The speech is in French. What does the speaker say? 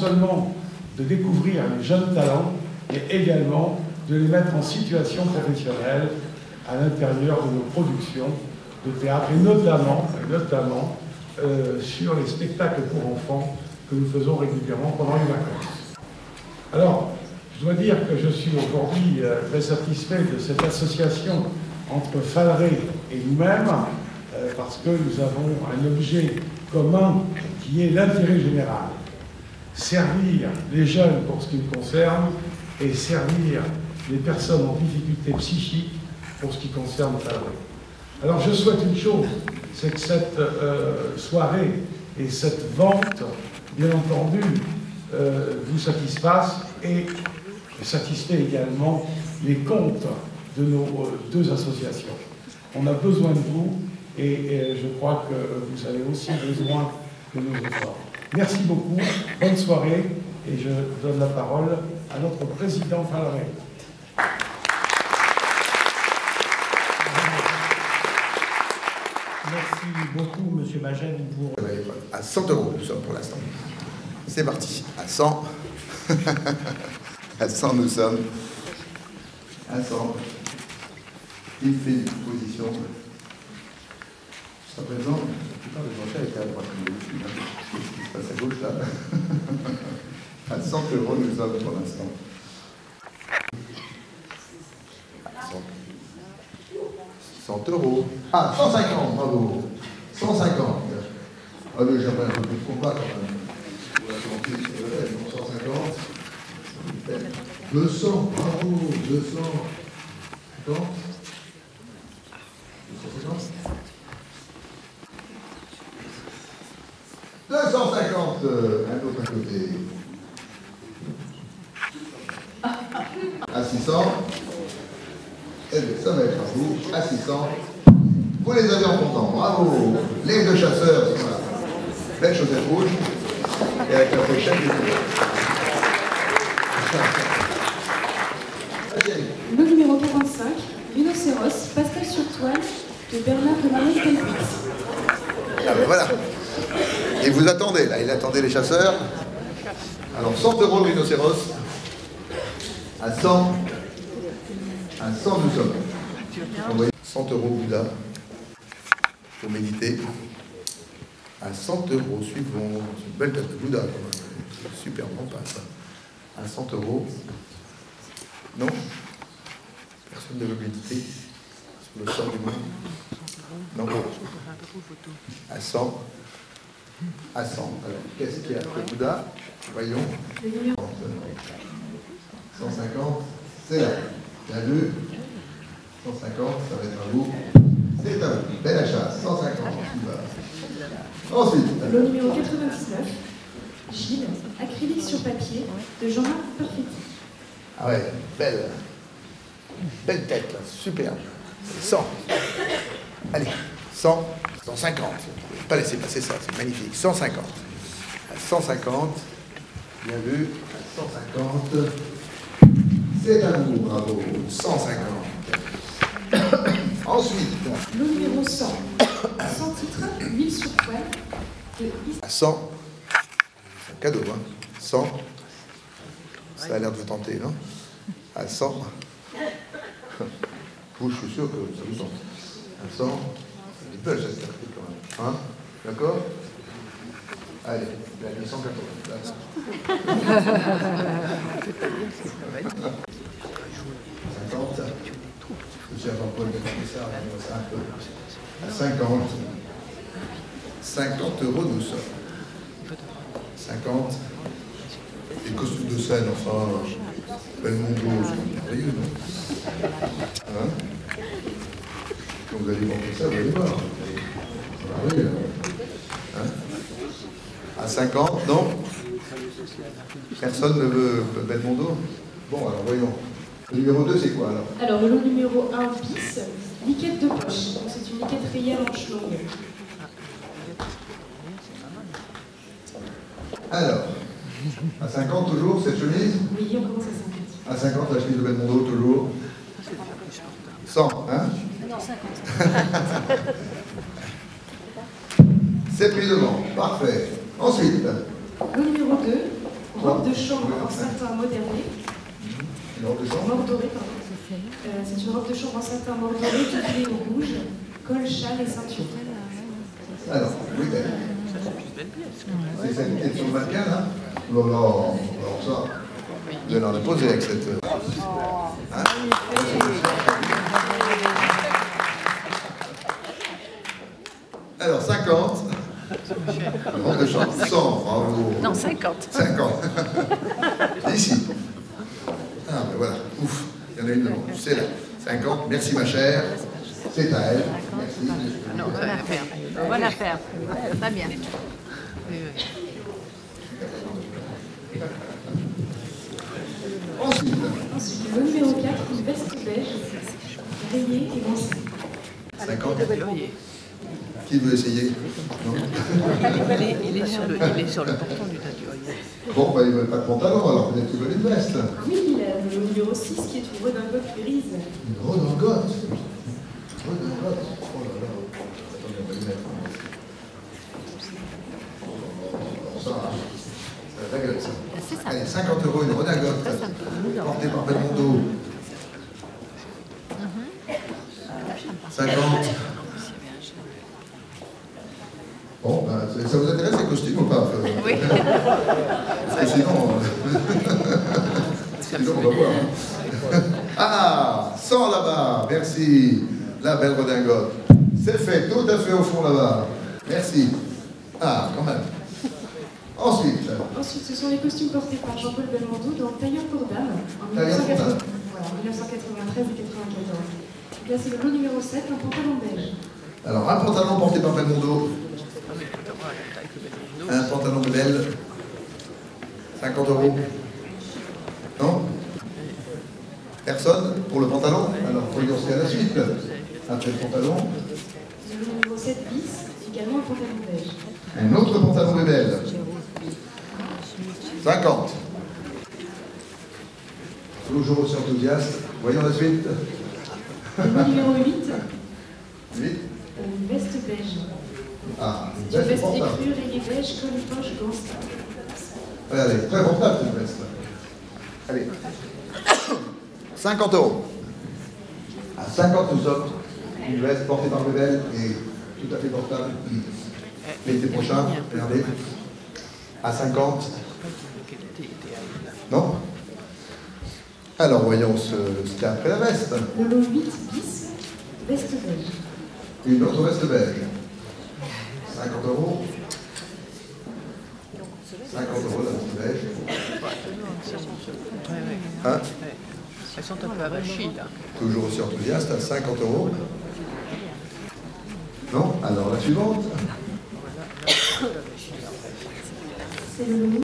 seulement de découvrir les jeunes talents, mais également de les mettre en situation professionnelle à l'intérieur de nos productions de théâtre, et notamment, euh, sur les spectacles pour enfants que nous faisons régulièrement pendant les vacances. Alors, je dois dire que je suis aujourd'hui euh, très satisfait de cette association entre Falré et nous-mêmes, euh, parce que nous avons un objet commun qui est l'intérêt général. Servir les jeunes pour ce qui me concerne et servir les personnes en difficulté psychique pour ce qui concerne. Alors je souhaite une chose, c'est que cette euh, soirée et cette vente, bien entendu, euh, vous satisfasse et satisfait également les comptes de nos euh, deux associations. On a besoin de vous et, je crois que vous avez aussi besoin de nos efforts. Merci beaucoup, bonne soirée et je donne la parole à notre président Valérie. Merci beaucoup, Monsieur Magène, pour... À 100 euros, nous sommes pour l'instant. C'est parti. À 100. à 100, nous sommes. À 100. Il fait une proposition. Jusqu'à présent, la plupart des enchères étaient à droite. À gauche, là À 100 euros, nous sommes pour l'instant. 100 euros. Ah, 150, bravo. 150. Ah, mais j'aimerais un peu de combat quand même. 150. 200, bravo, 200. 250 250, un autre à côté. À 600. Eh bien, ça va être à vous, assistant. Vous les avez en comptant, bravo. Les deux chasseurs sont là. Belle chaussette rouge. Et avec la prochaine, Le numéro 45, Rhinocéros, pastel sur toile, de Bernard Marie Calvitz. Ah ben voilà. Attendez, là, il attendait les chasseurs. Alors, 100 euros rhinocéros. À 100. À 100 nous sommes. Envoyez 100 euros Bouddha pour méditer. À 100 euros suivant. C'est une belle tête de Bouddha. Super bon pas ça. À 100 euros. Non Personne ne veut méditer sur le sort du monde Non À 100 à 100. Alors, qu'est-ce qu'il y a Le Bouddha Voyons. 150, c'est là. Bien vu. 150, ça va être à vous. C'est à vous. Bel achat. 150. Ensuite. Le numéro 99, Gilles, acrylique sur papier, de Jean-Marc Perfetti. Ah ouais, belle. Belle tête, là. Superbe. 100. Allez, 100, 150. Je ne pas laisser passer ça, c'est magnifique. 150. À 150. Bien vu. À 150. C'est vous, bravo. 150. Ensuite. Le numéro 100, sans titre, huile sur toile, de À 100. C'est un cadeau, hein. 100. Ça a l'air de vous tenter, non? À 100. Vous, je suis sûr que ça vous tente. À 100. Belle cette carte quand même. Hein? D'accord? Allez, il a 280. 50. Monsieur Jean-Paul de Commissaire, un peu. À 50. 50 euros nous sommes. 50. Les costumes de scène, enfin, Belmondo, c'est merveilleux, non? Hein? Quand vous allez voir ça, vous allez voir. C'est merveilleux. Hein à 50, non Personne ne veut Belmondo Bon, alors voyons. Le numéro 2, c'est quoi alors Alors, le numéro 1 bis, liquette de poche. C'est une liquette rayée en manche longue. Alors, à 50 toujours, cette chemise Oui, on commence à 50. À 50, la chemise de Belmondo, toujours 100, hein Non, 50. C'est pris devant, parfait. Ensuite. Le numéro 2, robe de chambre en satin moderné, Une robe de chambre. Mort doré, pardon. Euh, c'est une robe de chambre en satin mort doré, doublée au rouge, col, châle et ceinture. Alors, oui, ben. C'est celle qui est sur le mannequin, là Non, non, alors ça, vous allez en poser avec cette. euh, hein Alors, 50. Robe de chambre, 100, bravo. Non, 50. 50. Ici. Ah, ben voilà, ouf, il y en a une devant. C'est là. 50, merci ma chère. C'est à elle. Merci. Non, bonne affaire. Bonne affaire. Très bien. Oui, oui. Ensuite, Ensuite, le numéro 4, une veste beige, rayée et lancée. 50. Oui. Qui veut essayer Non Il est, il est sur le, il est sur le portant du tatouage. Bon, bah, ils veulent pas de pantalon, alors peut-être qu'ils veulent une veste. Oui, le numéro 6 qui est une redingote grise. Une redingote. Redingote. Oh là là. Attendez, on va les mettre. Bon, ça, ça a la gueule, ça. C'est ça. Allez, 50 euros une redingote. Portée par Belmondo. 50. Bon, ben, c'est- ça vous intéresse les costumes ou pas euh, Oui. Parce que sinon, euh, sinon on va voir. hein. Ah, 100 là-bas, merci. La belle redingote. C'est fait, tout à fait au fond là-bas. Merci. Ah, quand même. Ensuite, Ensuite, ce sont les costumes portés par Jean-Paul Belmondo dans Tailleur pour Dame en Tailleur pour 1980 Dame. voilà, en 1993 et 94. Donc là, c'est le lot numéro 7, un pantalon beige. alors un pantalon porté par Belmondo, Ah, mais il faut avoir la taille que Belmondo. Un pantalon Belle, 50 euros. Non Personne pour le pantalon Alors, voyons ce qu'il y a à la suite. Après le pantalon, Le lot numéro 7 bis, également un pantalon beige. un autre pantalon Belle. 50. Toujours aussi enthousiaste. Voyons la suite. Le numéro 8, 8. une veste beige. Ah, une C'est une veste veste portable. style. Ouais, Elle est très portable cette veste. Allez. 50 euros. À 50 nous sommes. Une veste portée par Bébel et tout à fait portable. L'été prochain, regardez. À 50. Non Alors voyons ce, ce qu'il y a après la veste. Le lot 8 bis, veste beige. Une autre veste belge. 50 euros. 50 euros. Ouais, ouais. Hein. Elles sont un peu avachies, là. Toujours aussi enthousiaste à 50 euros. Non Alors la suivante. C'est le lot